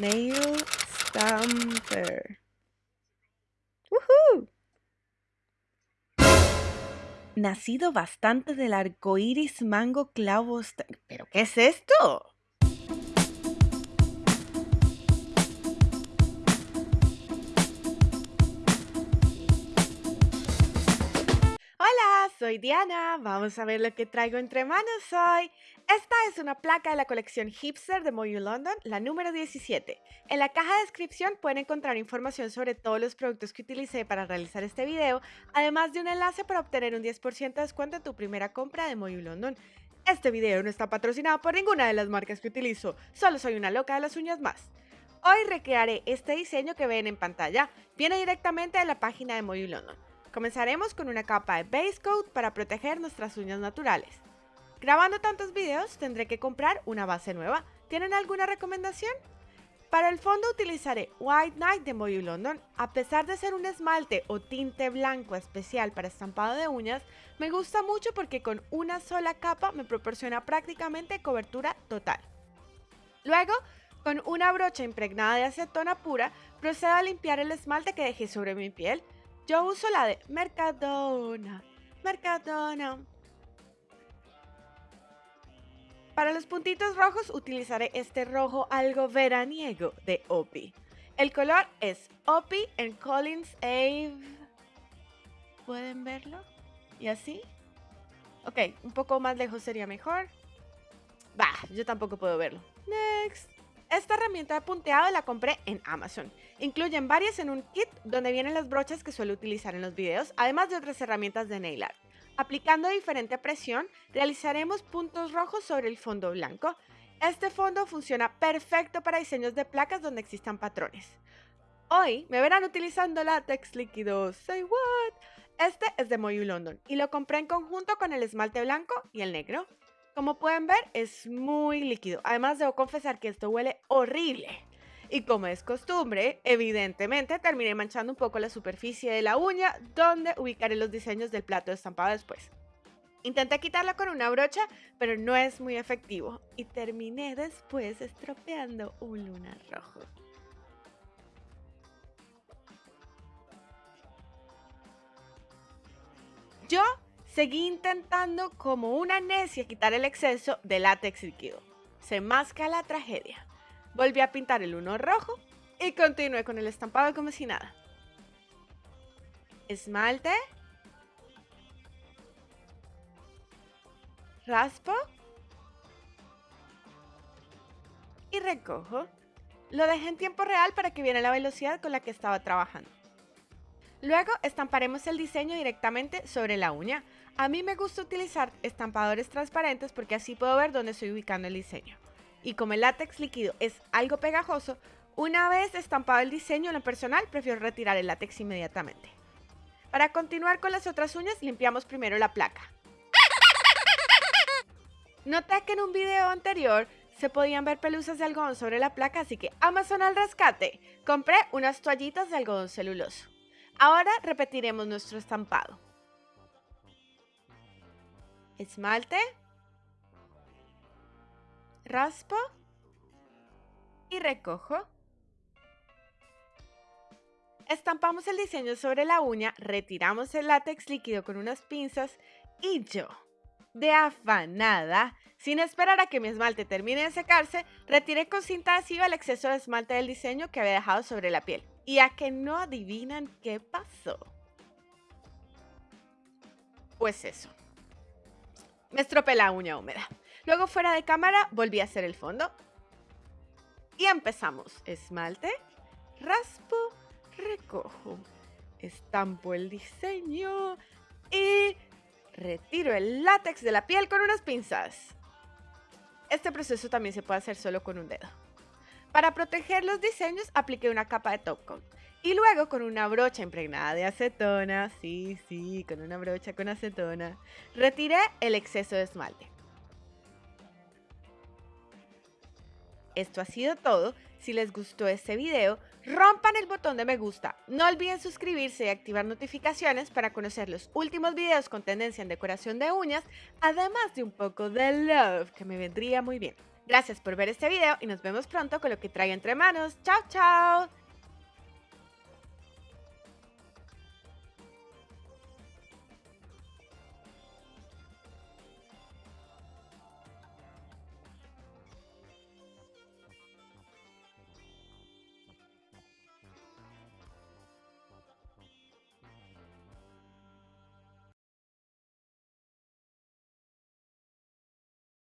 Nail Stamper. ¡Woohoo! Nacido bastante del arco iris mango clavo. ¿Pero qué es esto? Soy Diana. Vamos a ver lo que traigo entre manos hoy. Esta es una placa de la colección Hipster de Moyu London, la número 17. En la caja de descripción pueden encontrar información sobre todos los productos que utilicé para realizar este video, además de un enlace para obtener un 10% de descuento en tu primera compra de Moyu London. Este video no está patrocinado por ninguna de las marcas que utilizo, solo soy una loca de las uñas más. Hoy recrearé este diseño que ven en pantalla, viene directamente de la página de Moyu London. Comenzaremos con una capa de base coat para proteger nuestras uñas naturales. Grabando tantos videos tendré que comprar una base nueva. ¿Tienen alguna recomendación? Para el fondo utilizaré White Night de Moyu London. A pesar de ser un esmalte o tinte blanco especial para estampado de uñas, me gusta mucho porque con una sola capa me proporciona prácticamente cobertura total. Luego, con una brocha impregnada de acetona pura, procedo a limpiar el esmalte que dejé sobre mi piel. Yo uso la de Mercadona. Mercadona. Para los puntitos rojos utilizaré este rojo algo veraniego de Opi. El color es Opi en Collins Ave. ¿Pueden verlo? ¿Y así? Ok, un poco más lejos sería mejor. Bah, yo tampoco puedo verlo. Next. Esta herramienta de punteado la compré en Amazon. Incluyen varias en un kit donde vienen las brochas que suelo utilizar en los videos, además de otras herramientas de nail art. Aplicando diferente presión, realizaremos puntos rojos sobre el fondo blanco. Este fondo funciona perfecto para diseños de placas donde existan patrones. Hoy me verán utilizando látex líquido. Say what? Este es de Moyu London y lo compré en conjunto con el esmalte blanco y el negro. Como pueden ver, es muy líquido. Además, debo confesar que esto huele horrible. Y como es costumbre, evidentemente terminé manchando un poco la superficie de la uña donde ubicaré los diseños del plato estampado después. Intenté quitarla con una brocha, pero no es muy efectivo y terminé después estropeando un lunar rojo. Seguí intentando como una necia quitar el exceso de látex líquido. Se masca la tragedia. Volví a pintar el uno rojo y continué con el estampado como si nada. Esmalte. Raspo. Y recojo. Lo dejé en tiempo real para que viera la velocidad con la que estaba trabajando. Luego estamparemos el diseño directamente sobre la uña. A mí me gusta utilizar estampadores transparentes porque así puedo ver dónde estoy ubicando el diseño y como el látex líquido es algo pegajoso, una vez estampado el diseño en lo personal, prefiero retirar el látex inmediatamente. Para continuar con las otras uñas, limpiamos primero la placa. Noté que en un video anterior se podían ver pelusas de algodón sobre la placa, así que Amazon al rescate. Compré unas toallitas de algodón celuloso. Ahora repetiremos nuestro estampado. Esmalte raspo y recojo. Estampamos el diseño sobre la uña, retiramos el látex líquido con unas pinzas y yo, de afanada, sin esperar a que mi esmalte termine de secarse, retiré con cinta adhesiva el exceso de esmalte del diseño que había dejado sobre la piel. Y a que no adivinan qué pasó. Pues eso. Me estropeé la uña húmeda. Luego fuera de cámara volví a hacer el fondo. Y empezamos. Esmalte, raspo, recojo. Estampo el diseño y retiro el látex de la piel con unas pinzas. Este proceso también se puede hacer solo con un dedo. Para proteger los diseños apliqué una capa de top coat. Y luego con una brocha impregnada de acetona, sí, sí, con una brocha con acetona, retiré el exceso de esmalte. Esto ha sido todo. Si les gustó este video, rompan el botón de me gusta. No olviden suscribirse y activar notificaciones para conocer los últimos videos con tendencia en decoración de uñas, además de un poco de love que me vendría muy bien. Gracias por ver este video y nos vemos pronto con lo que traigo entre manos. ¡Chao, chao!